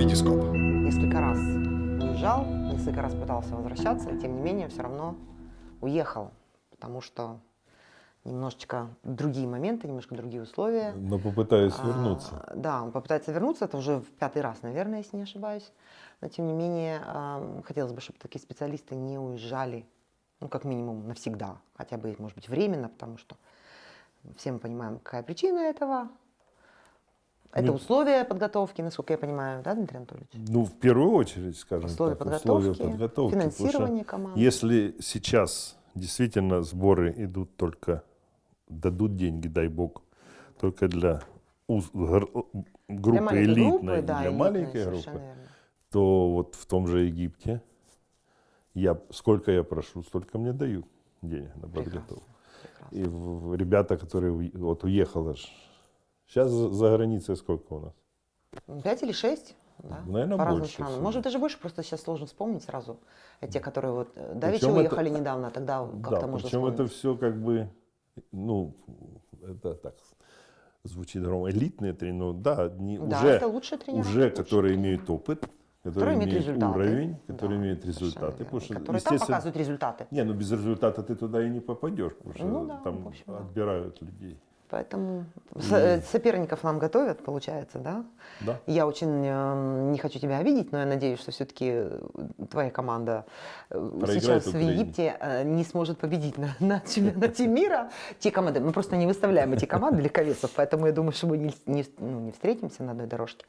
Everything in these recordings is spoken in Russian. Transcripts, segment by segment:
Витископ. Несколько раз уезжал, несколько раз пытался возвращаться, и тем не менее все равно уехал, потому что немножечко другие моменты, немножко другие условия. Но попытаюсь А, вернуться. Да, он попытается вернуться, это уже в пятый раз, наверное, если не ошибаюсь. Но тем не менее, хотелось бы, чтобы такие специалисты не уезжали, ну, как минимум, навсегда, хотя бы, может быть, временно, потому что все мы понимаем, какая причина этого. Это Ну, условия подготовки, насколько я понимаю, да, Дмитрий Анатольевич? Ну, в первую очередь, скажем Условия так, подготовки, условия подготовки. финансирование команды. Если сейчас действительно сборы идут только, дадут деньги, дай бог, только для уз- гр- группы Для маленькой элитной, группы, да, для маленькой группы, верно. то вот в том же Египте я, сколько я прошу, столько мне дают денег на подготовку. Прекрасно. И в- ребята, которые вот уехали, сейчас за, границей сколько у нас? Пять или шесть? Да, Наверное, по разным больше странам. всего. Может, даже больше, просто сейчас сложно вспомнить сразу. А те, которые вот э, давеча это- уехали недавно, а тогда как-то Да, можно причем это вспомнить. все как бы, ну, это так звучит громко, элитные тренеры, да, не, Да, уже, это лучшие тренера. уже которые имеют опыт, которые, Которые имеют результаты. уровень, которые Да, имеют результаты. Потому что, которые там показывают результаты. не, ну без результата ты туда и не попадешь, потому что Ну да, там общем, да. отбирают людей. Поэтому э, соперников нам готовят, получается, да? Да. Я очень э, не хочу тебя обидеть, но я надеюсь, что все-таки твоя команда э, Проиграет сейчас в. Египте э, не сможет победить на, на чемпионате мира. Те команды, мы просто не выставляем эти команды легковесов, поэтому я думаю, что мы не, не, ну, не встретимся на одной дорожке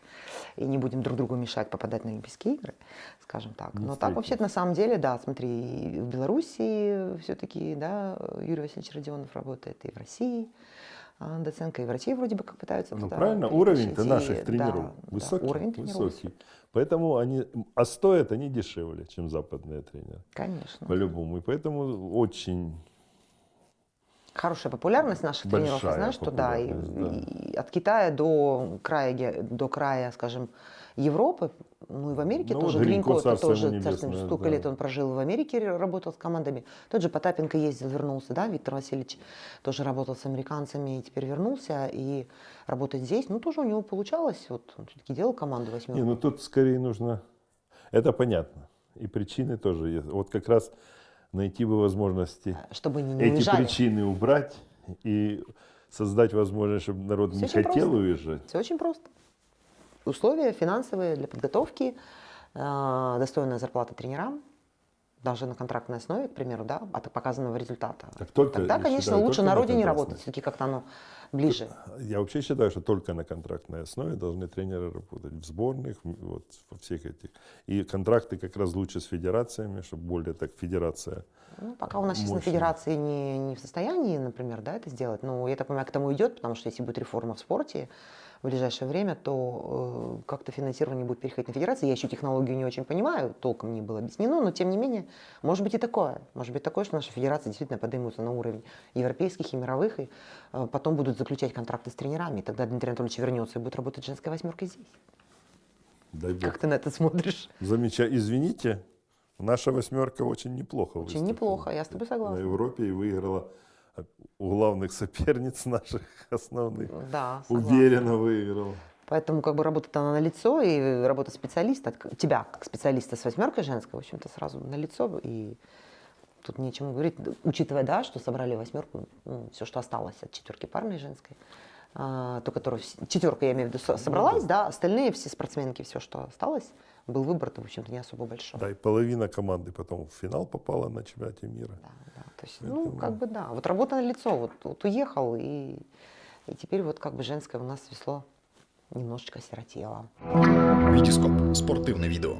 и не будем друг другу мешать попадать на Олимпийские игры, скажем так. Не Но так вообще на самом деле, да, смотри, и в Беларуси все-таки, да, Юрий Васильевич Родионов работает, и в России. А, Доценко и врачи вроде бы как пытаются Ну туда правильно, уровень-то наших да, тренеров да, высокий, уровень тренеров высокий. Поэтому они, а стоят они дешевле, чем западные тренеры, Конечно. по-любому. И поэтому очень Хорошая популярность наших тренеров, знаю, что да, и, да. и от Китая до края, до края, скажем, Европы, ну и в Америке Ну, тоже вот Гринько, Гринько, это тоже, царство небесное, столько да. лет он прожил в Америке, работал с командами. Тот же Потапенко ездил, вернулся, да, Виктор Васильевич тоже работал с американцами и теперь вернулся и работает здесь. Ну, тоже у него получалось, вот он все-таки делал команду восьмерку. Не, ну тут скорее нужно... Это понятно. И причины тоже есть. Вот как раз найти бы возможности чтобы они не эти уезжали. причины убрать и создать возможность, чтобы народ Всё не хотел просто. уезжать. Все очень просто. Условия финансовые для подготовки, э, достойная зарплата тренерам, даже на контрактной основе, к примеру, да, от показанного результата. Так только, Тогда, конечно, считаю, лучше на родине работать, все-таки как-то оно ближе. Я вообще считаю, что только на контрактной основе должны тренеры работать в сборных, вот во всех этих. И контракты как раз лучше с федерациями, чтобы более так федерация. Ну, пока у нас сейчас на федерации не, не в состоянии, например, да, это сделать. Но я так понимаю, к тому идет, потому что если будет реформа в спорте в ближайшее время, то э, как-то финансирование будет переходить на федерации. Я еще технологию не очень понимаю, толком не было объяснено, но тем не менее, может быть и такое. Может быть такое, что наши федерации действительно поднимутся на уровень европейских и мировых, и э, потом будут заключать контракты с тренерами. И тогда Дмитрий Анатольевич вернется и будет работать женская восьмерка здесь. Дай бог. Как ты на это смотришь? Замечательно. Извините, наша восьмерка очень неплохо Очень выступила неплохо, я с тобой согласна. На Европе и выиграла у главных соперниц наших основных. Да, согласна. Уверенно выиграла. Поэтому как бы работа она на лицо, и работа специалиста, тебя как специалиста с восьмеркой женской, в общем-то, сразу на лицо. И тут нечему говорить, учитывая, да, что собрали восьмерку, все, что осталось от четверки парной женской, а, то, которую четверка, я имею в виду, со- собралась, да, остальные все спортсменки, все, что осталось, был выбор-то, в общем-то, не особо большой. Да, и половина команды потом в финал попала на чемпионате мира. Да, да. То есть, ну, Поэтому- как бы да. Вот работа на лицо. Вот, вот уехал, и, и теперь вот как бы женское у нас весло немножечко осиротело. Витископ. Спортивне відео.